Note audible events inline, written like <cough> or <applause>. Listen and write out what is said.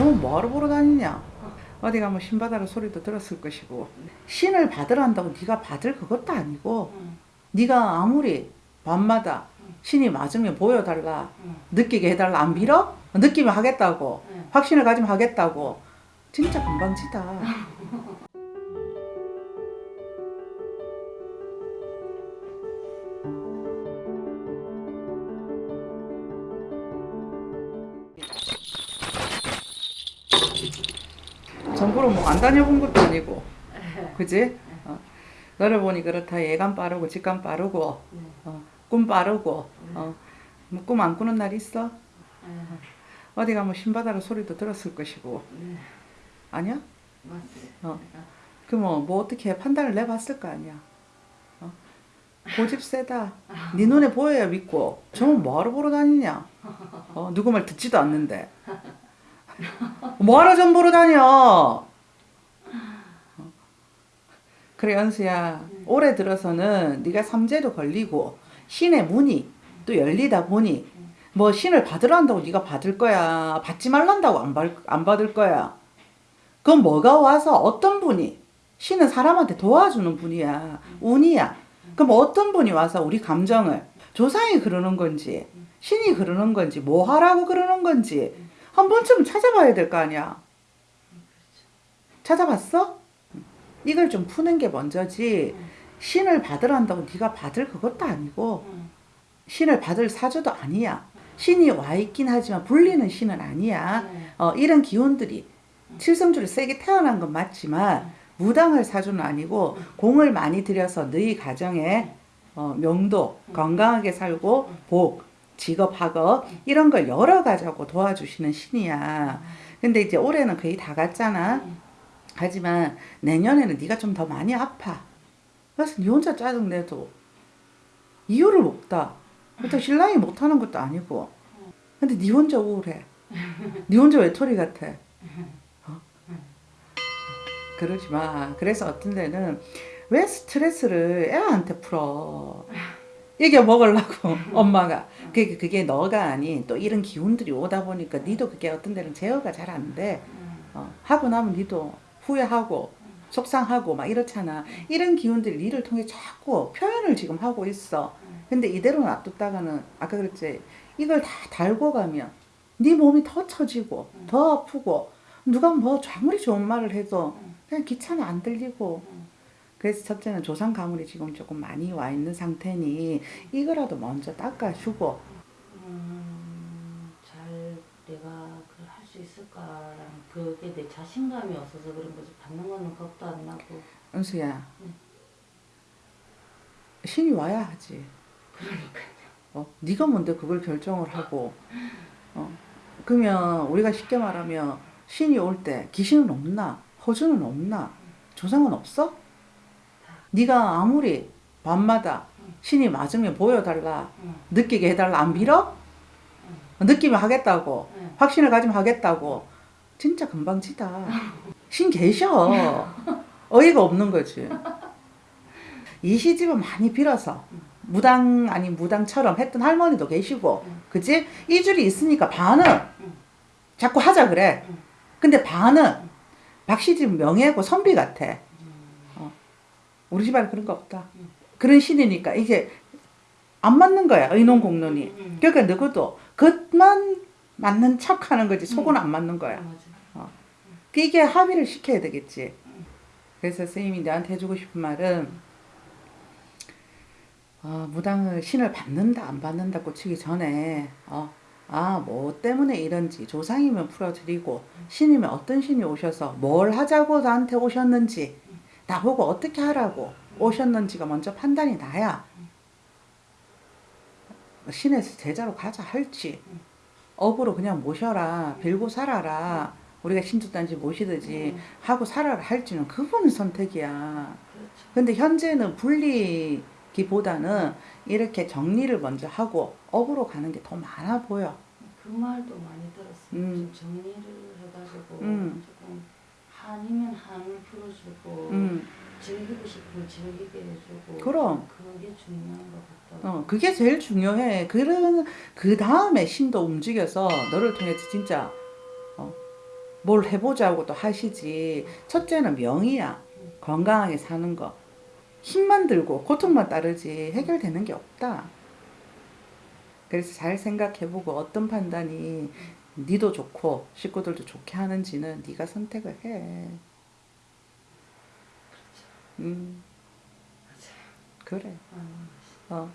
저는 뭐하러 보러 다니냐? 어디 가면 신 받아라 소리도 들었을 것이고. 신을 받으란다고 네가 받을 그것도 아니고 응, 네가 아무리 밤마다 신이 맞으면 보여달라. 응, 느끼게 해달라. 안 빌어? 느끼면 하겠다고. 응. 확신을 가지면 하겠다고. 진짜 금방지다 전부로 뭐안 다녀본 것도 아니고 그지? 어. 너를 보니 그렇다 예감 빠르고 직감 빠르고 네. 어, 꿈 빠르고 어, 뭐 꿈 안 꾸는 날 있어? 네. 어디 가면 신바다로 소리도 들었을 것이고 네. 아니야? 어. 그뭐 뭐 어떻게 판단을 내봤을 거 아니야 어? 고집 세다 네 눈에 보여야 믿고 저는 뭐하러 보러 다니냐 어, 누구 말 듣지도 않는데 뭐하러 전 보러 다녀 어. 그래 연수야 올해 들어서는 네가 삼재도 걸리고 신의 문이 또 열리다 보니 뭐 신을 받으러 한다고 네가 받을 거야 받지 말란다고 안, 받, 안 받을 거야. 그건 뭐가 와서 어떤 분이 신은 사람한테 도와주는 분이야 운이야. 그럼 어떤 분이 와서 우리 감정을 조상이 그러는 건지 신이 그러는 건지 뭐 하라고 그러는 건지 한 번쯤 찾아봐야 될 거 아니야. 찾아봤어? 이걸 좀 푸는 게 먼저지 신을 받으란다고 네가 받을 그것도 아니고 응, 신을 받을 사주도 아니야. 신이 와 있긴 하지만 불리는 신은 아니야. 네. 어, 이런 기운들이 칠성주를 세게 태어난 건 맞지만 무당을 사주는 아니고 공을 많이 들여서 너희 가정에 어, 명도 건강하게 살고 복 직업 학업 이런 걸 열어가자고 도와주시는 신이야. 근데 이제 올해는 거의 다 갔잖아 하지만 내년에는 네가 좀 더 많이 아파. 그래서 네 혼자 짜증내도 이유를 없다. 그렇다고 신랑이 못하는 것도 아니고. 근데 네 혼자 우울해. 네 혼자 외톨이 같아. 어? 그러지 마. 그래서 어떤 데는 왜 스트레스를 애한테 풀어? 이겨 먹으려고 <laughs> 엄마가. 그게, 그게 너가 아닌 또 이런 기운들이 오다 보니까 니도 그게 어떤 데는 제어가 잘 안돼. 어, 하고 나면 니도 후회하고 속상하고 막 이렇잖아. 이런 기운들이 니를 통해 자꾸 표현을 지금 하고 있어. 근데 이대로 놔뒀다가는 아까 그랬지. 이걸 다 달고 가면 네 몸이 더 처지고 더 아프고 누가 뭐 아무리 좋은 말을 해도 그냥 귀찮아 안 들리고. 그래서 첫째는 조상 가물이 지금 조금 많이 와 있는 상태니 이거라도 먼저 닦아주고 음, 잘 내가 그걸 할 수 있을까라는 그게 내 자신감이 없어서 그런 거지. 받는 거는 겁도 안 나고. 은수야. 네. 신이 와야 하지. 그러니까요. 어, 네가 뭔데 그걸 결정을 하고. 어, 그러면 우리가 쉽게 말하면 신이 올 때 귀신은 없나? 허주는 없나? 조상은 없어? 네가 아무리 밤마다 신이 맞으면 보여달라. 응, 느끼게 해달라. 안 빌어? 느끼면 하겠다고 응. 확신을 가지면 하겠다고. 진짜 금방지다. 신 계셔. 어이가 없는 거지. 이 시집은 많이 빌어서 무당 아닌 무당처럼 했던 할머니도 계시고 그치? 이 줄이 있으니까 반은 자꾸 하자 그래. 응. 근데 반은 박시집 명예고 선비 같아. 어. 우리 집안에 그런 거 없다. 그런 신이니까 이게 안 맞는 거야 의논 공론이 응. 그러니까 누구도 겉만 맞는 척 하는 거지 속은 안 맞는 거야 맞아. 이게 합의를 시켜야 되겠지. 그래서 선생님이 나한테 해주고 싶은 말은 어, 무당을 신을 받는다 안 받는다 꽂히기 전에 어, 아뭐 때문에 이런지 조상이면 풀어드리고 신이면 어떤 신이 오셔서 뭘 하자고 나한테 오셨는지 나보고 어떻게 하라고 오셨는지가 먼저 판단이 나야 신에서 제자로 가자 할지 업으로 그냥 모셔라 빌고 살아라 우리가 신주단지 모시듯이 하고 살아라 할지는 그분의 선택이야 그렇죠. 근데 현재는 분리기보다는 이렇게 정리를 먼저 하고 업으로 가는 게 더 많아 보여 그 말도 많이 들었어요. 음. 좀 정리를 해가지고 음. 조금 아니면 한을 풀어주고 음. 즐기고 싶으면 즐기게 해주고 그럼 그게 중요한 것 같다. 어, 그게 제일 중요해. 그런 그 다음에 신도 움직여서 너를 통해서 진짜 어, 뭘 해보자고 또 하시지. 첫째는 명의야. 건강하게 사는 거. 힘만 들고 고통만 따르지 해결되는 게 없다. 그래서 잘 생각해보고 어떤 판단이 니도 좋고 식구들도 좋게 하는지는 니가 선택을 해. 그렇죠. 음. 그래. 아, 어.